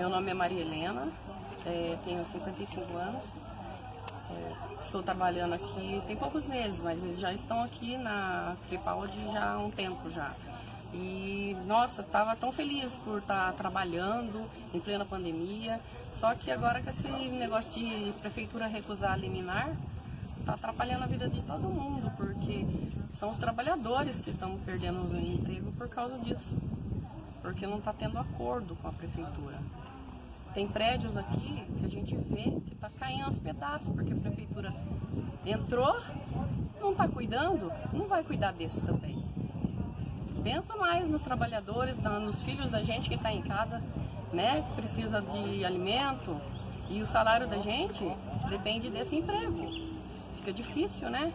Meu nome é Maria Helena, é, tenho 55 anos. É, estou trabalhando aqui tem poucos meses, mas eles já estão aqui na Cripaldi já há um tempo já. E nossa, estava tão feliz por estar trabalhando em plena pandemia. Só que agora com esse negócio de prefeitura recusar liminar, está atrapalhando a vida de todo mundo, porque são os trabalhadores que estão perdendo o emprego por causa disso porque não está tendo acordo com a prefeitura. Tem prédios aqui que a gente vê que está caindo aos pedaços, porque a prefeitura entrou, não está cuidando, não vai cuidar desse também. Pensa mais nos trabalhadores, nos filhos da gente que está em casa, né, precisa de alimento, e o salário da gente depende desse emprego. Fica difícil, né?